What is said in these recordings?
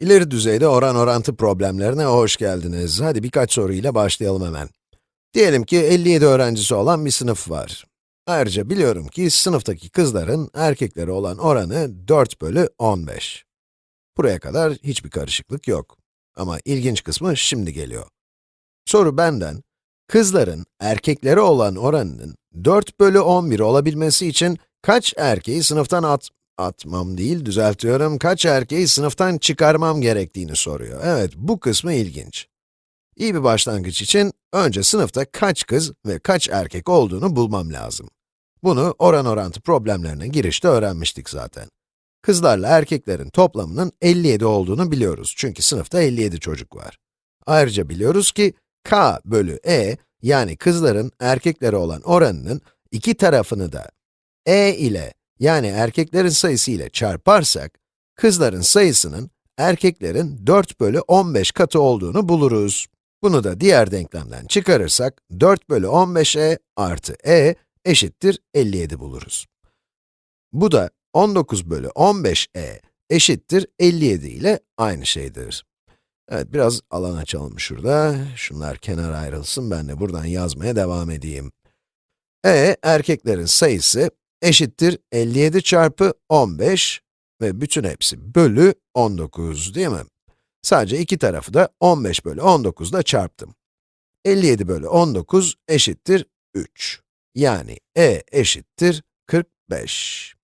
İleri düzeyde oran orantı problemlerine hoş geldiniz. Hadi birkaç soruyla başlayalım hemen. Diyelim ki 57 öğrencisi olan bir sınıf var. Ayrıca biliyorum ki sınıftaki kızların erkeklere olan oranı 4 bölü 15. Buraya kadar hiçbir karışıklık yok. Ama ilginç kısmı şimdi geliyor. Soru benden, kızların erkeklere olan oranının 4 bölü 11 olabilmesi için kaç erkeği sınıftan at, atmam değil, düzeltiyorum, kaç erkeği sınıftan çıkarmam gerektiğini soruyor. Evet, bu kısmı ilginç. İyi bir başlangıç için, önce sınıfta kaç kız ve kaç erkek olduğunu bulmam lazım. Bunu oran orantı problemlerine girişte öğrenmiştik zaten. Kızlarla erkeklerin toplamının 57 olduğunu biliyoruz çünkü sınıfta 57 çocuk var. Ayrıca biliyoruz ki k bölü e, yani kızların erkeklere olan oranının iki tarafını da e ile yani erkeklerin sayısı ile çarparsak, kızların sayısının erkeklerin 4 bölü 15 katı olduğunu buluruz. Bunu da diğer denklemden çıkarırsak, 4 bölü 15e artı e eşittir 57 buluruz. Bu da 19 bölü 15e eşittir 57 ile aynı şeydir. Evet, biraz alan açalım şurada. Şunlar kenara ayrılsın, ben de buradan yazmaya devam edeyim. E, erkeklerin sayısı eşittir 57 çarpı 15 ve bütün hepsi bölü 19 değil mi? Sadece iki tarafı da 15 bölü 19 ile çarptım. 57 bölü 19 eşittir 3. Yani e eşittir 45.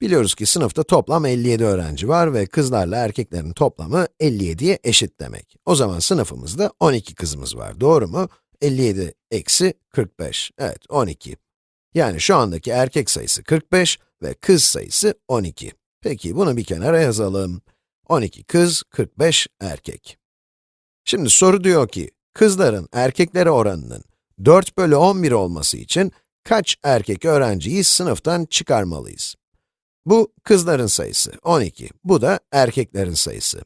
Biliyoruz ki sınıfta toplam 57 öğrenci var ve kızlarla erkeklerin toplamı 57'ye eşit demek. O zaman sınıfımızda 12 kızımız var, doğru mu? 57 eksi 45, evet 12. Yani şu andaki erkek sayısı 45 ve kız sayısı 12. Peki bunu bir kenara yazalım. 12 kız, 45 erkek. Şimdi soru diyor ki, kızların erkeklere oranının 4 bölü 11 olması için kaç erkek öğrenciyi sınıftan çıkarmalıyız? Bu kızların sayısı, 12. Bu da erkeklerin sayısı.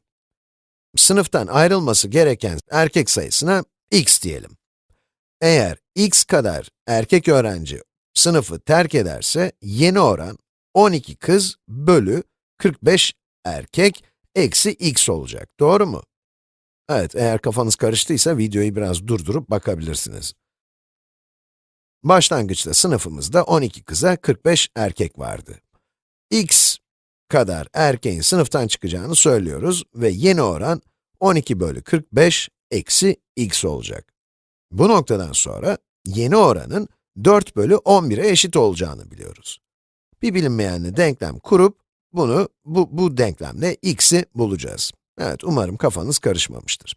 Sınıftan ayrılması gereken erkek sayısına x diyelim. Eğer x kadar erkek öğrenci sınıfı terk ederse, yeni oran 12 kız bölü 45 erkek eksi x olacak, doğru mu? Evet, eğer kafanız karıştıysa videoyu biraz durdurup bakabilirsiniz. Başlangıçta sınıfımızda 12 kıza 45 erkek vardı. x kadar erkeğin sınıftan çıkacağını söylüyoruz ve yeni oran 12 bölü 45 eksi x olacak. Bu noktadan sonra yeni oranın 4 bölü 11'e eşit olacağını biliyoruz. Bir bilinmeyenli denklem kurup, bunu, bu, bu denklemle x'i bulacağız. Evet, umarım kafanız karışmamıştır.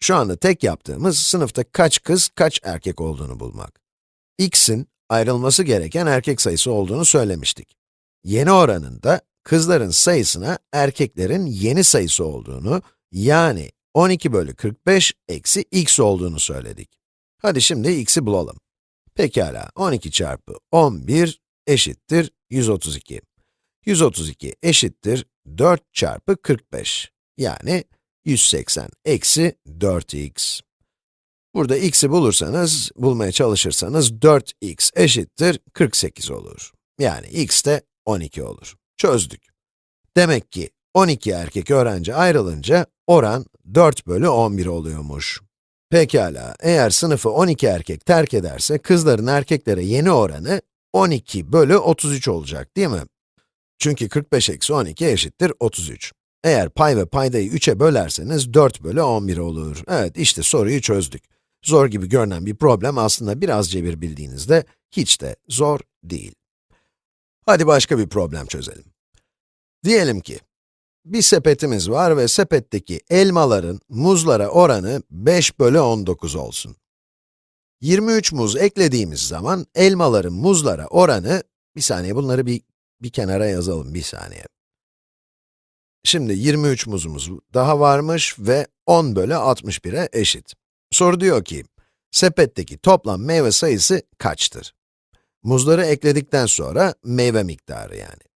Şu anda tek yaptığımız, sınıfta kaç kız, kaç erkek olduğunu bulmak. x'in ayrılması gereken erkek sayısı olduğunu söylemiştik. Yeni oranında, kızların sayısına erkeklerin yeni sayısı olduğunu, yani 12 bölü 45 eksi x olduğunu söyledik. Hadi şimdi x'i bulalım. Pekala, 12 çarpı 11 eşittir 132. 132 eşittir 4 çarpı 45. Yani 180 eksi 4x. Burada x'i bulursanız, bulmaya çalışırsanız 4x eşittir 48 olur. Yani x de 12 olur. Çözdük. Demek ki 12 erkek öğrenci ayrılınca oran 4 bölü 11 oluyormuş. Pekala, eğer sınıfı 12 erkek terk ederse, kızların erkeklere yeni oranı 12 bölü 33 olacak, değil mi? Çünkü 45 eksi 12 eşittir 33. Eğer pay ve paydayı 3'e bölerseniz 4 bölü 11 olur. Evet, işte soruyu çözdük. Zor gibi görünen bir problem aslında biraz cebir bildiğinizde hiç de zor değil. Hadi başka bir problem çözelim. Diyelim ki, bir sepetimiz var ve sepetteki elmaların muzlara oranı 5 bölü 19 olsun. 23 muz eklediğimiz zaman elmaların muzlara oranı, bir saniye bunları bir, bir kenara yazalım, bir saniye. Şimdi 23 muzumuz daha varmış ve 10 bölü 61'e eşit. Soru diyor ki, sepetteki toplam meyve sayısı kaçtır? Muzları ekledikten sonra meyve miktarı yani.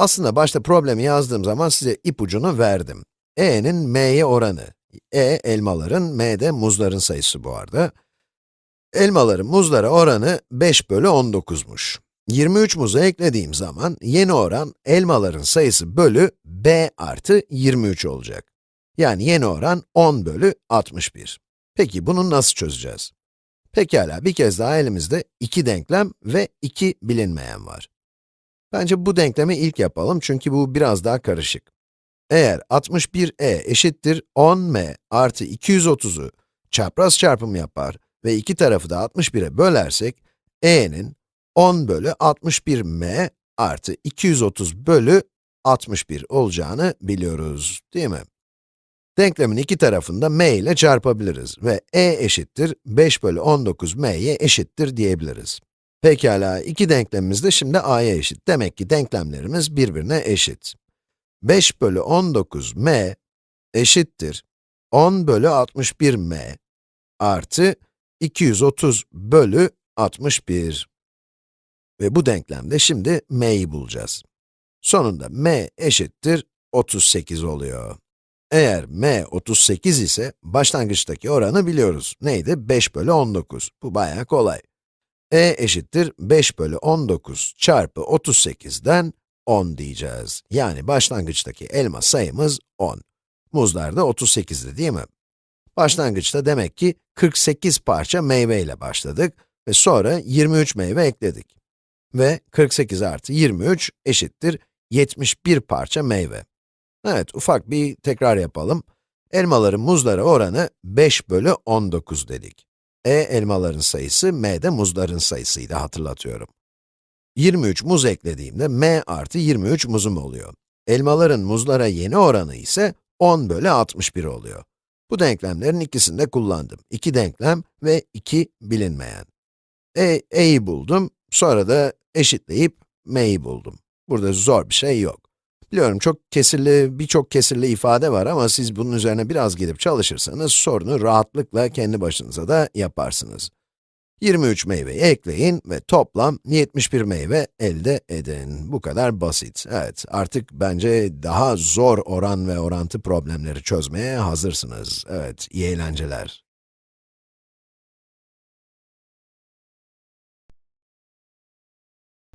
Aslında başta problemi yazdığım zaman size ipucunu verdim. e'nin m'ye oranı. e, elmaların, m de muzların sayısı bu arada. Elmaların muzlara oranı 5 bölü 19'muş. 23 muzu eklediğim zaman yeni oran elmaların sayısı bölü b artı 23 olacak. Yani yeni oran 10 bölü 61. Peki bunu nasıl çözeceğiz? Pekala, bir kez daha elimizde iki denklem ve iki bilinmeyen var. Bence bu denklemi ilk yapalım çünkü bu biraz daha karışık. Eğer 61e eşittir 10m artı 230'u çapraz çarpım yapar ve iki tarafı da 61'e bölersek, e'nin 10 bölü 61m artı 230 bölü 61 olacağını biliyoruz, değil mi? Denklemin iki tarafında m ile çarpabiliriz ve e eşittir 5 bölü 19 m'ye eşittir diyebiliriz. Pekala, iki denklemimiz de şimdi a'ya eşit. Demek ki denklemlerimiz birbirine eşit. 5 bölü 19 m eşittir 10 bölü 61 m artı 230 bölü 61. Ve bu denklemde şimdi m'yi bulacağız. Sonunda m eşittir 38 oluyor. Eğer m 38 ise başlangıçtaki oranı biliyoruz. Neydi? 5 bölü 19. Bu bayağı kolay. E eşittir 5 bölü 19 çarpı 38'den 10 diyeceğiz. Yani başlangıçtaki elma sayımız 10. Muzlar da 38'di değil mi? Başlangıçta demek ki 48 parça meyve ile başladık ve sonra 23 meyve ekledik. Ve 48 artı 23 eşittir 71 parça meyve. Evet, ufak bir tekrar yapalım. Elmaların muzlara oranı 5 bölü 19 dedik. E elmaların sayısı, m de muzların sayısıydı hatırlatıyorum. 23 muz eklediğimde m artı 23 muzum oluyor. Elmaların muzlara yeni oranı ise 10 bölü 61 oluyor. Bu denklemlerin ikisini de kullandım. İki denklem ve iki bilinmeyen. E, e'yi buldum, sonra da eşitleyip m'yi buldum. Burada zor bir şey yok. Biliyorum çok kesirli, birçok kesirli ifade var ama siz bunun üzerine biraz gidip çalışırsanız sorunu rahatlıkla kendi başınıza da yaparsınız. 23 meyveyi ekleyin ve toplam 71 meyve elde edin. Bu kadar basit. Evet, artık bence daha zor oran ve orantı problemleri çözmeye hazırsınız. Evet, iyi eğlenceler.